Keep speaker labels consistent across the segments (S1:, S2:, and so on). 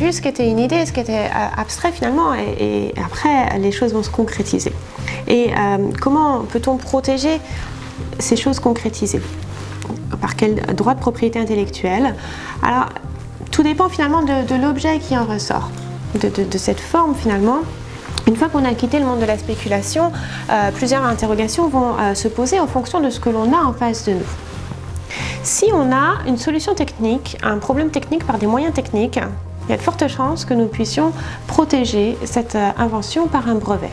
S1: vu ce qui était une idée, ce qui était euh, abstrait finalement, et, après les choses vont se concrétiser. Et euh, comment peut-on protéger ces choses concrétisées? Par quel droit de propriété intellectuelle? Alors, tout dépend finalement de, l'objet qui en ressort, de, cette forme finalement. Une fois qu'on a quitté le monde de la spéculation, euh, plusieurs interrogations vont se poser en fonction de ce que l'on a en face de nous. Si on a une solution technique, un problème technique par des moyens techniques, il y a de fortes chances que nous puissions protéger cette euh, invention par un brevet.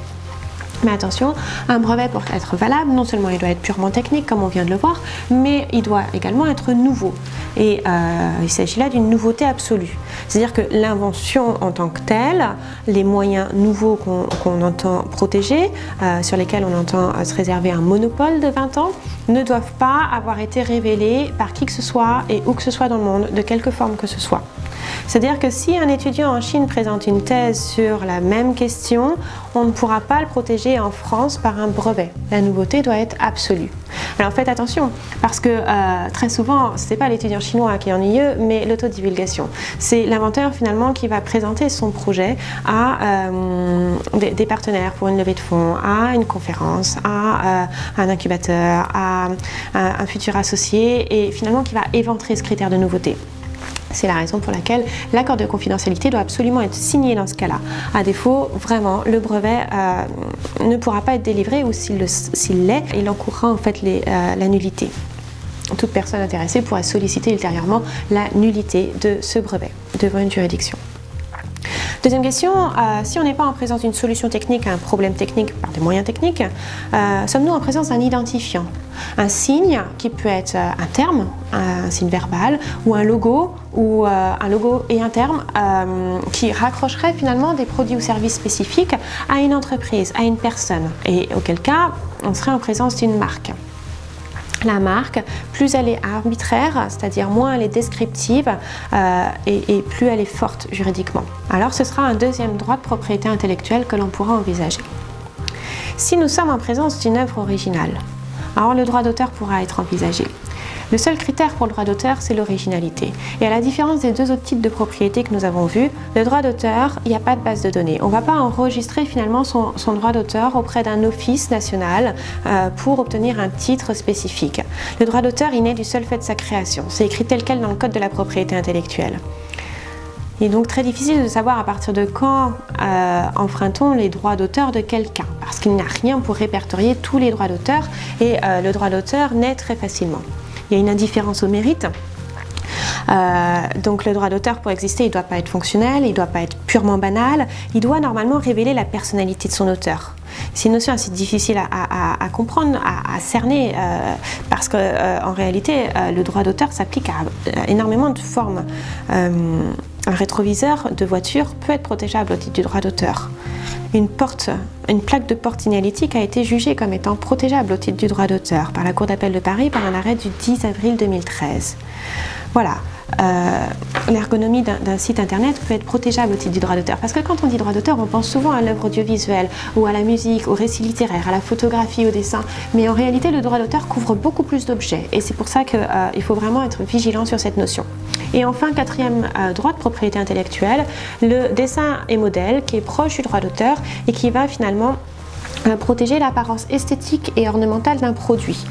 S1: Mais attention, un brevet pour être valable, non seulement il doit être purement technique comme on vient de le voir, mais il doit également être nouveau. Et euh, il s'agit là d'une nouveauté absolue. C'est-à-dire que l'invention en tant que telle, les moyens nouveaux qu'on entend protéger, euh, sur lesquels on entend se réserver un monopole de 20 ans, ne doivent pas avoir été révélés par qui que ce soit et où que ce soit dans le monde, de quelque forme que ce soit. C'est-à-dire que si un étudiant en Chine présente une thèse sur la même question, on ne pourra pas le protéger en France par un brevet. La nouveauté doit être absolue. Alors faites attention, parce que euh, très souvent, ce n'est pas l'étudiant chinois qui est ennuyeux, mais l'autodivulgation. C'est l'inventeur finalement qui va présenter son projet à euh, des, partenaires pour une levée de fonds, à une conférence, à euh, un incubateur, à un futur associé, et finalement qui va éventrer ce critère de nouveauté. C'est la raison pour laquelle l'accord de confidentialité doit absolument être signé dans ce cas-là. À défaut, vraiment, le brevet euh, ne pourra pas être délivré ou s'il l'est, il encourra en fait euh, la nullité. Toute personne intéressée pourra solliciter ultérieurement la nullité de ce brevet devant une juridiction. Deuxième question, euh, si on n'est pas en présence d'une solution technique à un problème technique par des moyens techniques, sommes-nous en présence d'un identifiant? Un signe qui peut être euh, un terme, un signe verbal, ou un logo, ou un logo et un terme qui raccrocherait finalement des produits ou services spécifiques à une entreprise, à une personne, et auquel cas on serait en présence d'une marque la marque, plus elle est arbitraire, c'est-à-dire moins elle est descriptive euh, et, plus elle est forte juridiquement. Alors ce sera un deuxième droit de propriété intellectuelle que l'on pourra envisager. Si nous sommes en présence d'une œuvre originale, alors le droit d'auteur pourra être envisagé. Le seul critère pour le droit d'auteur, c'est l'originalité. Et à la différence des deux autres types de propriété que nous avons vus, le droit d'auteur, il n'y a pas de base de données. On ne va pas enregistrer finalement son, droit d'auteur auprès d'un office national euh, pour obtenir un titre spécifique. Le droit d'auteur, il naît du seul fait de sa création. C'est écrit tel quel dans le code de la propriété intellectuelle. Il est donc très difficile de savoir à partir de quand euh, enfreint-on les droits d'auteur de quelqu'un, parce qu'il n'y a rien pour répertorier tous les droits d'auteur et euh, le droit d'auteur naît très facilement il y a une indifférence au mérite. Euh, donc le droit d'auteur pour exister, il ne doit pas être fonctionnel, il ne doit pas être purement banal, il doit normalement révéler la personnalité de son auteur. C'est une notion assez difficile à, comprendre, à, cerner, euh, parce qu'en en réalité, le droit d'auteur s'applique à énormément de formes. Un rétroviseur de voiture peut être protégeable au titre du droit d'auteur une, plaque de porte signalétique a été jugée comme étant protégeable au titre du droit d'auteur par la Cour d'appel de Paris par un arrêt du 10 avril 2013. Voilà, l'ergonomie d'un site internet peut être protégeable au titre du droit d'auteur. Parce que quand on dit droit d'auteur, on pense souvent à l'œuvre audiovisuelle, ou à la musique, au récit littéraire, à la photographie, au dessin. Mais en réalité, le droit d'auteur couvre beaucoup plus d'objets. Et c'est pour ça qu'il euh, faut vraiment être vigilant sur cette notion. Et enfin, quatrième euh, droit de propriété intellectuelle, le dessin et modèle qui est proche du droit d'auteur et qui va finalement euh, protéger l'apparence esthétique et ornementale d'un produit.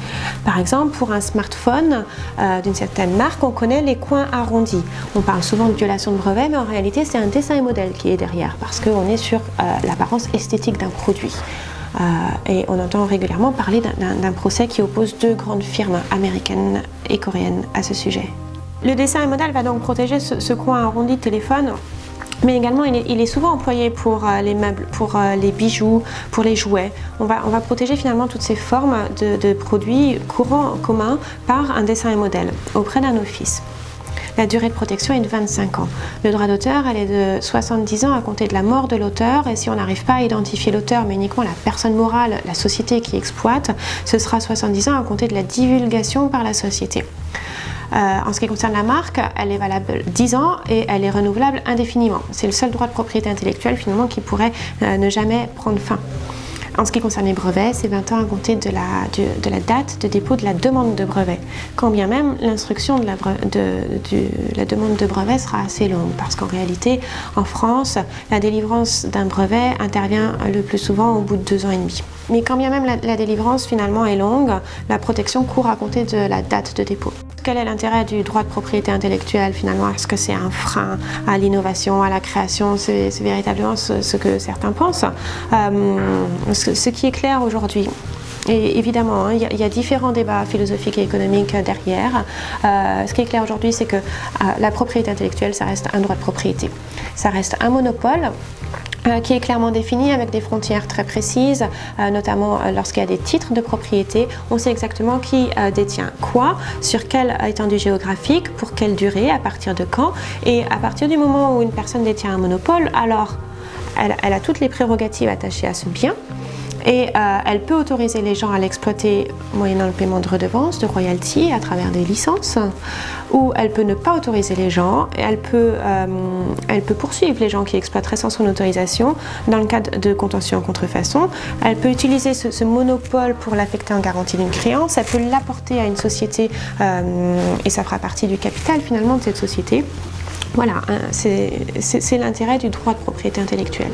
S1: Par exemple, pour un smartphone euh, d'une certaine marque, on connaît les coins arrondis. On parle souvent de violation de brevet, mais en réalité, c'est un dessin et modèle qui est derrière, parce qu'on est sur euh, l'apparence esthétique d'un produit. et on entend régulièrement parler d'un procès qui oppose deux grandes firmes américaines et coréennes à ce sujet. Le dessin et modèle va donc protéger ce, ce coin arrondi de téléphone mais également il est, souvent employé pour euh, les meubles, pour euh, les bijoux, pour les jouets. On va, protéger finalement toutes ces formes de, produits courants communs par un dessin et modèle auprès d'un office. La durée de protection est de 25 ans. Le droit d'auteur, elle est de 70 ans à compter de la mort de l'auteur et si on n'arrive pas à identifier l'auteur mais uniquement la personne morale, la société qui exploite, ce sera 70 ans à compter de la divulgation par la société. Euh, en ce qui concerne la marque, elle est valable 10 ans et elle est renouvelable indéfiniment. C'est le seul droit de propriété intellectuelle finalement qui pourrait euh, ne jamais prendre fin. En ce qui concerne les brevets, c'est 20 ans à compter de la, de, la, date de dépôt de la demande de brevet. Quand bien même l'instruction de, la, de, la demande de brevet sera assez longue, parce qu'en réalité, en France, la délivrance d'un brevet intervient le plus souvent au bout de deux ans et demi. Mais quand bien même la délivrance finalement est longue, la protection court à compter de la date de dépôt. Quel est l'intérêt du droit de propriété intellectuelle finalement? Est-ce que c'est un frein à l'innovation, à la création? C'est véritablement ce, que certains pensent. Euh, ce, qui est clair aujourd'hui, et évidemment, hein, il y, a différents débats philosophiques et économiques derrière. Euh, ce qui est clair aujourd'hui, c'est que euh, la propriété intellectuelle, ça reste un droit de propriété. Ça reste un monopole qui est clairement défini avec des frontières très précises, euh, notamment euh, lorsqu'il y a des titres de propriété. On sait exactement qui détient quoi, sur quelle étendue géographique, pour quelle durée, à partir de quand. Et à partir du moment où une personne détient un monopole, alors elle a toutes les prérogatives attachées à ce bien, et euh, elle peut autoriser les gens à l'exploiter moyennant le paiement de redevances, de royalties à travers des licences, ou elle peut ne pas autoriser les gens, elle peut, euh, elle peut poursuivre les gens qui exploiteraient sans son autorisation dans le cadre de contentieux en contrefaçon. Elle peut utiliser ce, monopole pour l'affecter en garantie d'une créance, elle peut l'apporter à une société euh, et ça fera partie du capital finalement de cette société. Voilà, hein, c'est l'intérêt du droit de propriété intellectuelle.